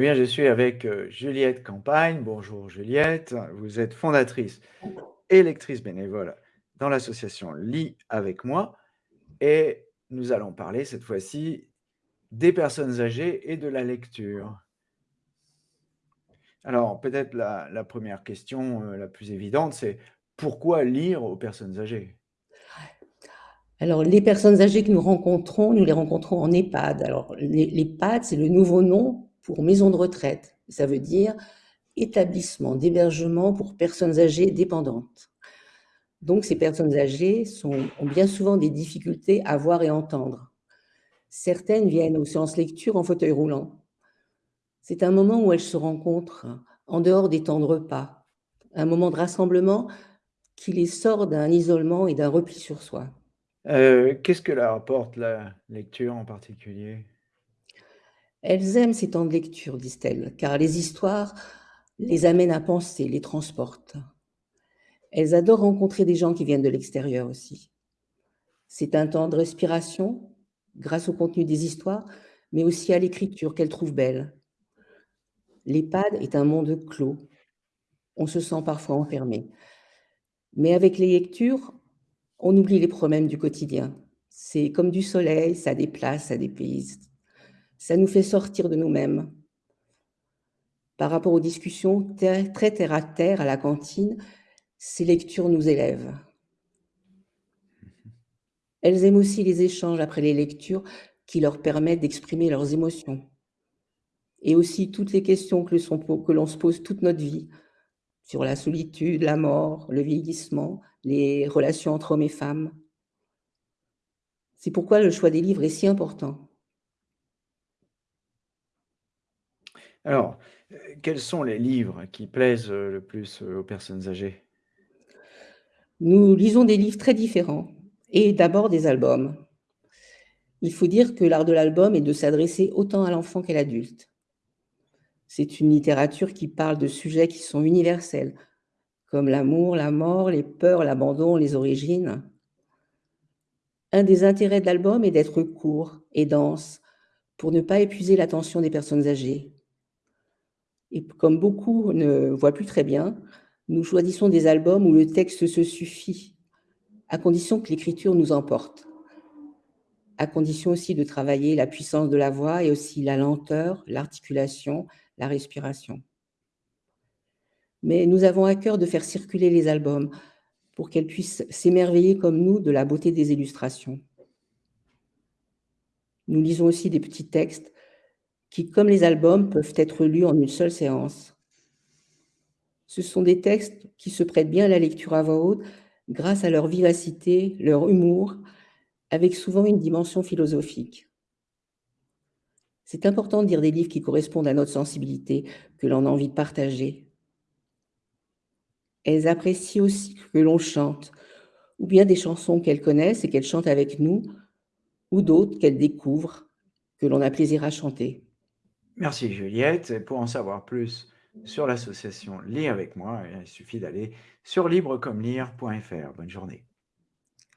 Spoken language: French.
Eh bien, je suis avec, heu, Juliette Campagne. Bonjour Juliette, vous êtes fondatrice et lectrice bénévole dans l'association Lis avec moi et nous allons parler cette fois-ci des personnes âgées et de la lecture. Alors peut-être la 1re question, heu, la plus évidente, c'est pourquoi lire aux personnes âgées? Alors les personnes âgées que nous rencontrons, nous les rencontrons en EHPAD. Alors l'E l'EHPAD, c'est le nouveau nom pour maison de retraite. Ça veut dire établissement d'hébergement pour personnes âgées dépendantes. Donc ces personnes âgées ont bien souvent des difficultés à voir et entendre. Certaines viennent aux séances lecture en fauteuil roulant. C'est un moment où elles se rencontrent en dehors des temps de repas, un moment de rassemblement qui les sort d'un isolement et d'un repli sur soi. Heu, qu'est-ce que leur apporte la lecture en particulier? Elles aiment ces temps de lecture, disent-elles, car les histoires les amènent à penser, les transportent. Elles adorent rencontrer des gens qui viennent de l'extérieur aussi. C'est un temps de respiration, grâce au contenu des histoires, mais aussi à l'écriture qu'elles trouvent belle. L'EHPAD est un monde clos. On se sent parfois enfermé. Mais avec les lectures, on oublie les problèmes du quotidien. C'est comme du soleil, ça déplace, ça dépayse. Ça nous fait sortir de nous-mêmes. Par rapport aux discussions très terre à terre à la cantine, ces lectures nous élèvent. Elles aiment aussi les échanges après les lectures qui leur permettent d'exprimer leurs émotions. Et aussi toutes les questions que l'on se pose toute notre vie, sur la solitude, la mort, le vieillissement, les relations entre hommes et femmes. C'est pourquoi le choix des livres est si important. Alors, heu, quels sont les livres qui plaisent, heu, le plus, heu, aux personnes âgées? Nous lisons des livres très différents et d'abord des albums. Il faut dire que l'art de l'album est de s'adresser autant à l'enfant qu'à l'adulte. C'est une littérature qui parle de sujets qui sont universels, comme l'amour, la mort, les peurs, l'abandon, les origines. Un des intérêts de l'album est d'être court et dense, pour ne pas épuiser l'attention des personnes âgées. Et comme beaucoup ne voient plus très bien, nous choisissons des albums où le texte se suffit, à condition que l'écriture nous emporte. À condition aussi de travailler la puissance de la voix et aussi la lenteur, l'articulation, la respiration. Mais nous avons à cœur de faire circuler les albums pour qu'elles puissent s'émerveiller comme nous de la beauté des illustrations. Nous lisons aussi des petits textes qui, comme les albums, peuvent être lus en une seule séance. Ce sont des textes qui se prêtent bien à la lecture à voix haute grâce à leur vivacité, leur humour, avec souvent une dimension philosophique. C'est important de lire des livres qui correspondent à notre sensibilité, que l'on a envie de partager. Elles apprécient aussi que l'on chante, ou bien des chansons qu'elles connaissent et qu'elles chantent avec nous, ou d'autres qu'elles découvrent, que l'on a plaisir à chanter. Merci Juliette et pour en savoir plus sur l'association Lis avec moi, il suffit d'aller sur librecommelire.fr. Bonne journée.